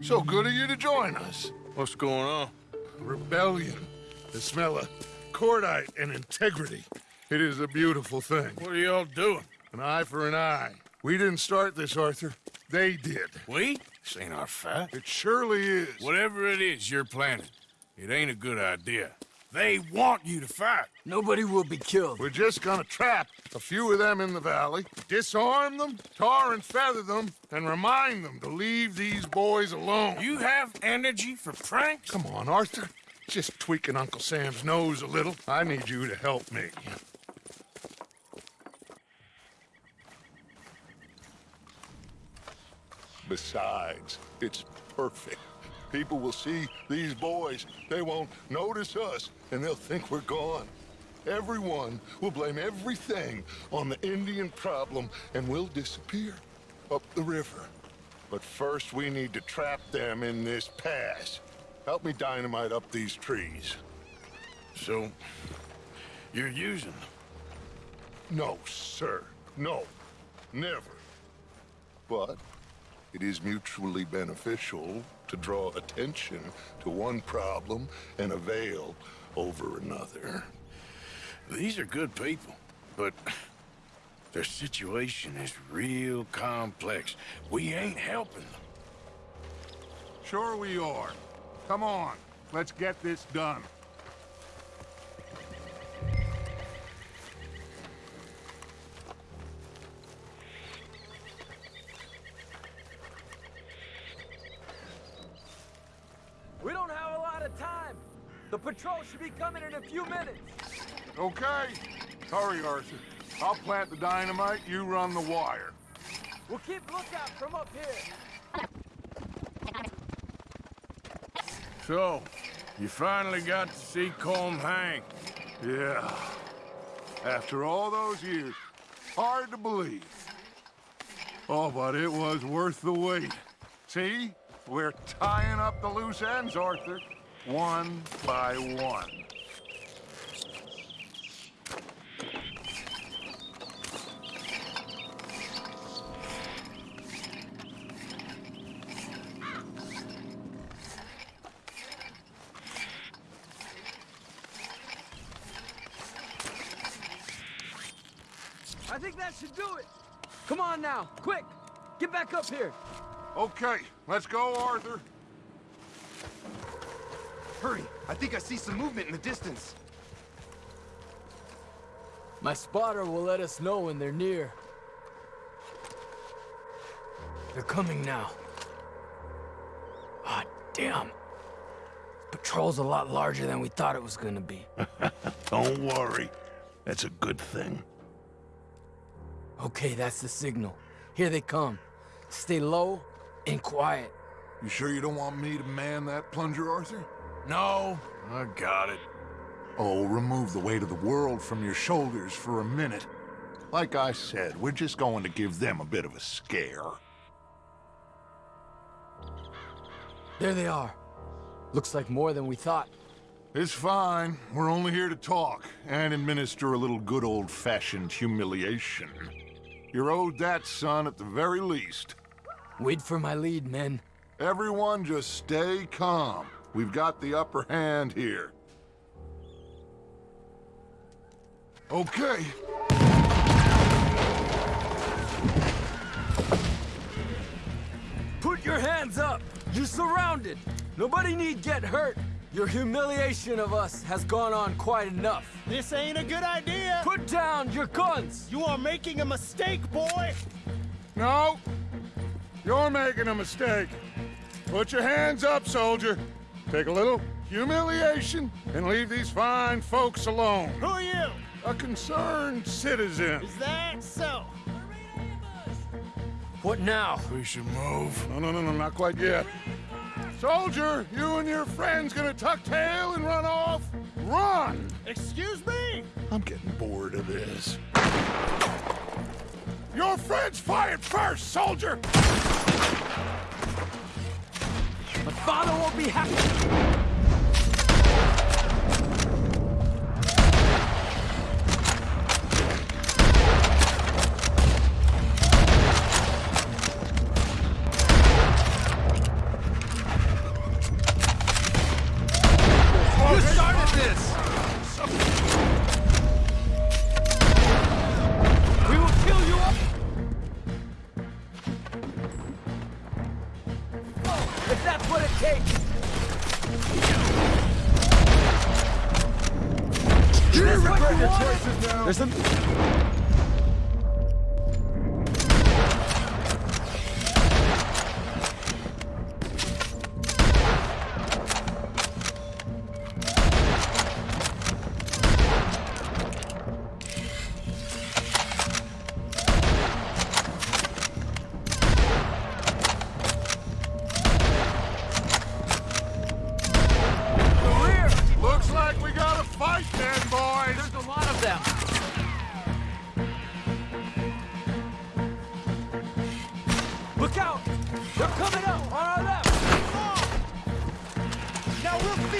So good of you to join us. What's going on? Rebellion. The smell of cordite and integrity. It is a beautiful thing. What are y'all doing? An eye for an eye. We didn't start this, Arthur. They did. We? This ain't our fight. It surely is. Whatever it is you're planning, it ain't a good idea. They want you to fight. Nobody will be killed. We're just gonna trap a few of them in the valley, disarm them, tar and feather them, and remind them to leave these boys alone. You have energy for pranks? Come on, Arthur. Just tweaking Uncle Sam's nose a little. I need you to help me. Besides, it's perfect. People will see these boys. They won't notice us, and they'll think we're gone. Everyone will blame everything on the Indian problem, and we'll disappear up the river. But first, we need to trap them in this pass. Help me dynamite up these trees. So, you're using them? No, sir. No. Never. But it is mutually beneficial to draw attention to one problem and avail over another. These are good people, but their situation is real complex. We ain't helping them. Sure we are. Come on, let's get this done. The patrol should be coming in a few minutes. Okay. Hurry, Arthur. I'll plant the dynamite, you run the wire. We'll keep lookout from up here. So, you finally got to see Colm hang. Yeah. After all those years, hard to believe. Oh, but it was worth the wait. See? We're tying up the loose ends, Arthur. One by one. I think that should do it. Come on now, quick. Get back up here. Okay, let's go, Arthur. Hurry! I think I see some movement in the distance. My spotter will let us know when they're near. They're coming now. Ah, damn. Patrol's a lot larger than we thought it was gonna be. Don't worry. That's a good thing. Okay, that's the signal. Here they come. Stay low and quiet. You sure you don't want me to man that plunger, Arthur? No, I got it. Oh, remove the weight of the world from your shoulders for a minute. Like I said, we're just going to give them a bit of a scare. There they are. Looks like more than we thought. It's fine. We're only here to talk and administer a little good old-fashioned humiliation. You're owed that, son, at the very least. Wait for my lead, men. Everyone just stay calm. We've got the upper hand here. Okay. Put your hands up! You're surrounded! Nobody need get hurt! Your humiliation of us has gone on quite enough. This ain't a good idea. Put down your guns! You are making a mistake, boy. No. You're making a mistake. Put your hands up, soldier. Take a little humiliation and leave these fine folks alone. Who are you? A concerned citizen. Is that so? What now? We should move. No, no, no, no, not quite yet. Soldier, you and your friends gonna tuck tail and run off? Run! Excuse me? I'm getting bored of this. Your friends fired first, soldier! Father won't be happy!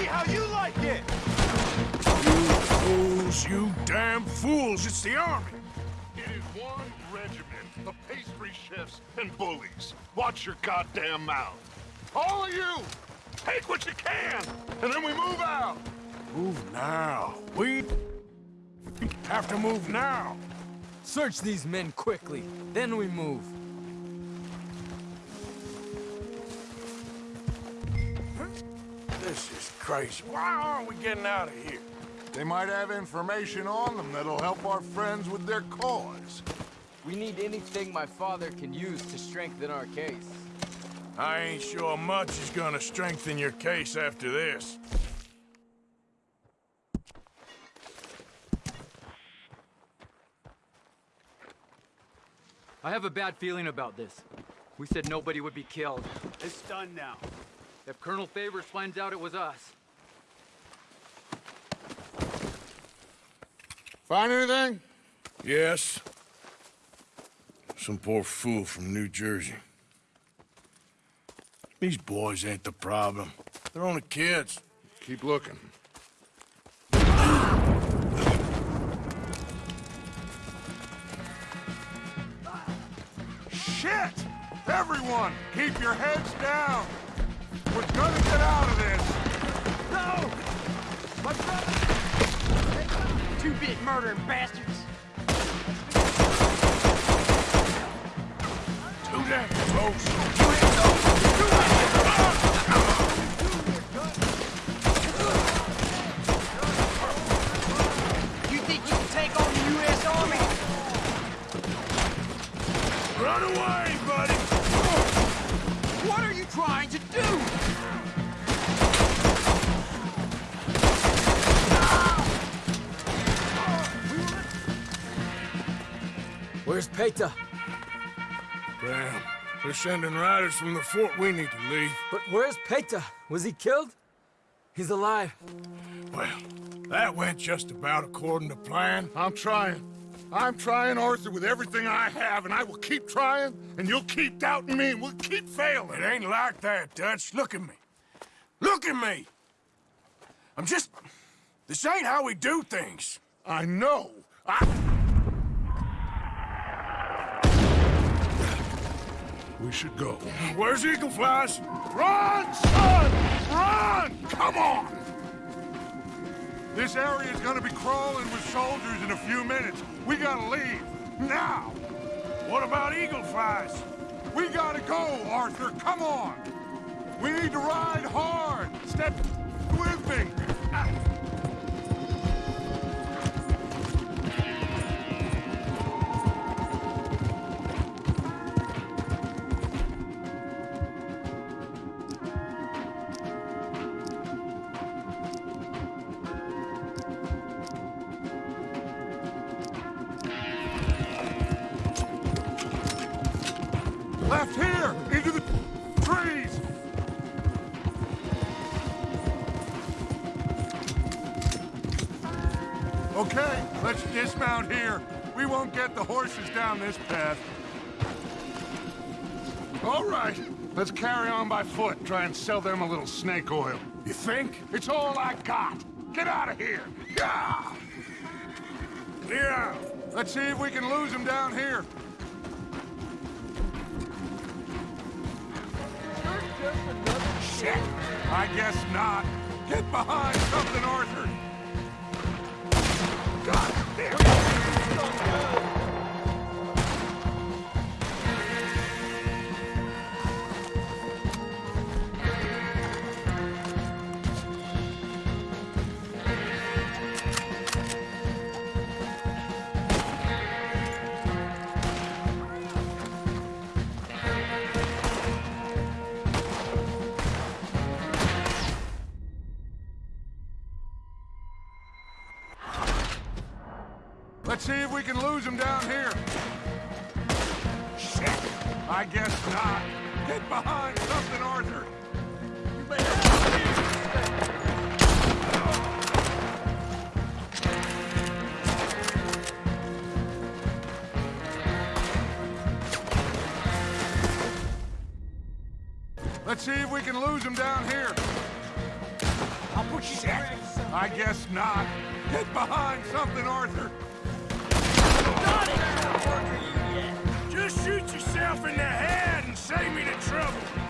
See how you like it! You Fools, you damn fools, it's the army. It is one regiment of pastry chefs and bullies. Watch your goddamn mouth. All of you, take what you can, and then we move out. Move now. We have to move now. Search these men quickly, then we move. This is crazy. Why aren't we getting out of here? They might have information on them that'll help our friends with their cause. We need anything my father can use to strengthen our case. I ain't sure much is gonna strengthen your case after this. I have a bad feeling about this. We said nobody would be killed. It's done now. If Colonel Favours finds out it was us, Find anything? Yes. Some poor fool from New Jersey. These boys ain't the problem. They're only kids. Keep looking. Shit! Everyone, keep your heads down. We're gonna get out of this. No! Two-bit murdering bastards. Too damn close. They're sending riders from the fort. We need to leave. But where's Paytah? Was he killed? He's alive. Well, that went just about according to plan. I'm trying. I'm trying, Arthur, with everything I have, and I will keep trying, and you'll keep doubting me, and we'll keep failing. It ain't like that, Dutch. Look at me. Look at me! I'm just... This ain't how we do things. I know. I... We should go. Where's Eagle Flies? Run, son! Run! Come on! This area is gonna be crawling with soldiers in a few minutes. We gotta leave. Now! What about Eagle Flies? We gotta go, Arthur. Come on! We need to ride hard. Step with me. Ah. Dismount here. We won't get the horses down this path. All right, let's carry on by foot. Try and sell them a little snake oil. You think? It's all I got. Get out of here. Yeah! Yeah. Let's see if we can lose them down here. Shit! I guess not. Get behind something, Arthur! God damn it! Let's see if we can lose him down here. Shit! I guess not. Get behind something, Arthur. Let's see if we can lose him down here. I'll put you Shit! I guess not. Get behind something, Arthur. Just shoot yourself in the head and save me the trouble.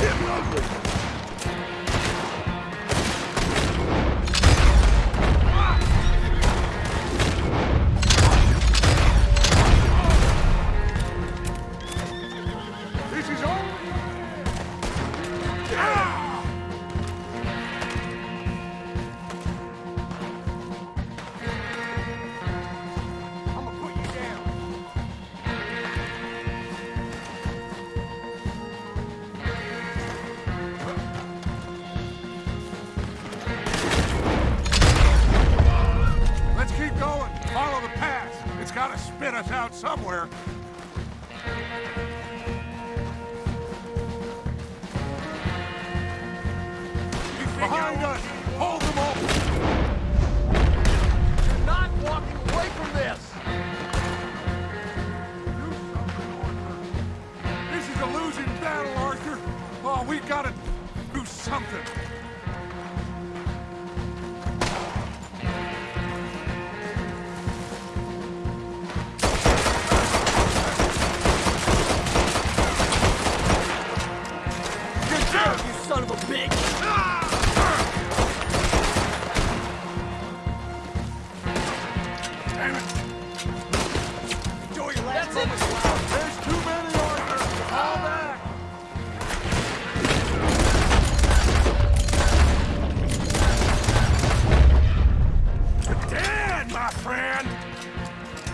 This spit us out somewhere. Behind us! Hold them off! You're not walking away from this! This is a losing battle, Arthur. Oh, we gotta do something.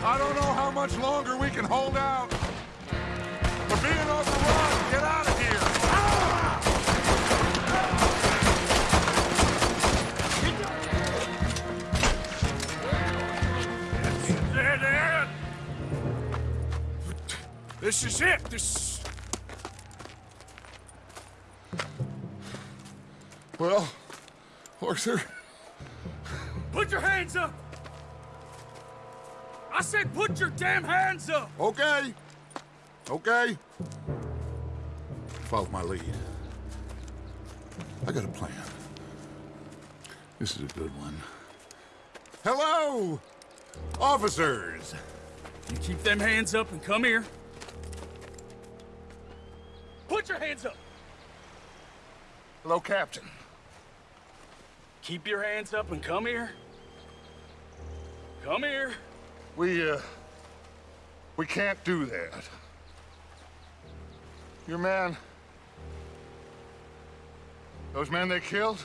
I don't know how much longer we can hold out. We're being overrun. Get out of here. This is it. This. Well, Arthur, Put your hands up! Said put your damn hands up! okay. Okay. Follow my lead. I got a plan. This is a good one. Hello, officers. You keep them hands up and come here. Put your hands up! Hello, Captain. Keep your hands up and come here. Come here. We, uh, we can't do that. Your man, those men they killed,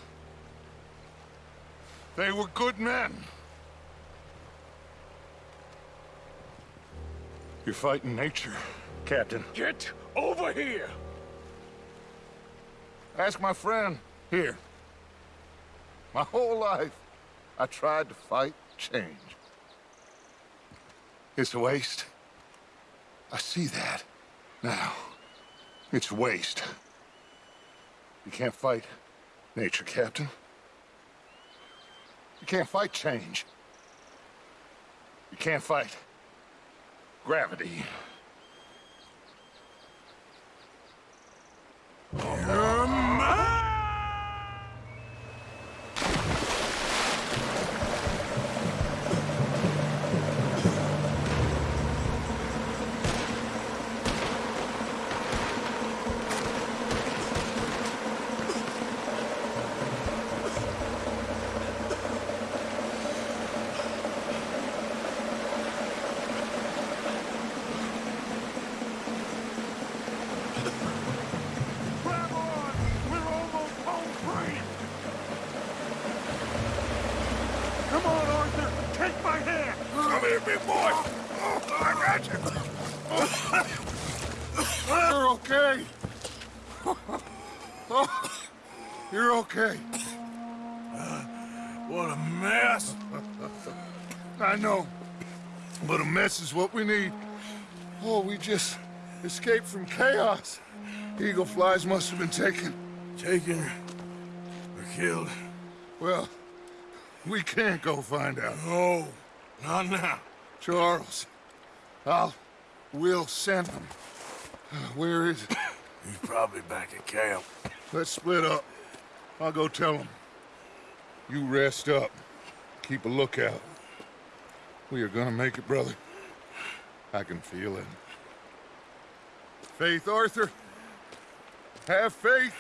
they were good men. You're fighting nature, Captain. Get over here. Ask my friend here. My whole life, I tried to fight change. It's a waste. I see that now. It's waste. You can't fight nature, Captain. You can't fight change. You can't fight gravity. But a mess is what we need. Oh, we just escaped from chaos. Eagle flies must have been taken. Taken or killed? Well, we can't go find out. No, not now. Charles, I'll... We'll send him. Where is it? He's probably back at camp. Let's split up. I'll go tell him. You rest up. Keep a lookout. We are gonna make it, brother. I can feel it. Faith, Arthur. Have faith.